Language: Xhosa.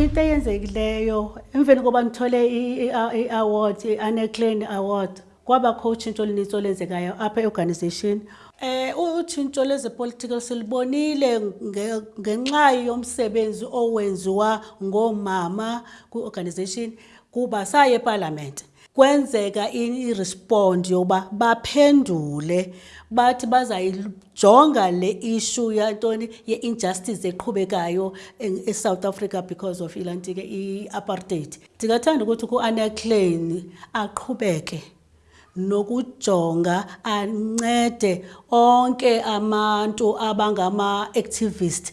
into eyenzekileyo emveni koba ndithole i-award i-aneclan award kwabakho utshintsho olunintsi olenzekayo apha eorganization eh utshintsho lezepolitical silibonile ngenxa yomsebenzi owenziwa ngoomama kwiorganization kuba saye epalamente Kwenzeka i-respond yokuba baphendule bathi bazayijonga le issue yantoni ye-injustice eqhubekayo eSouth Africa because of ilaa nto ke i-apartheid. Ndingathanda ukuthi ku-Anna Klein aqhubeke nokujonga ancede onke abantu abangama-activist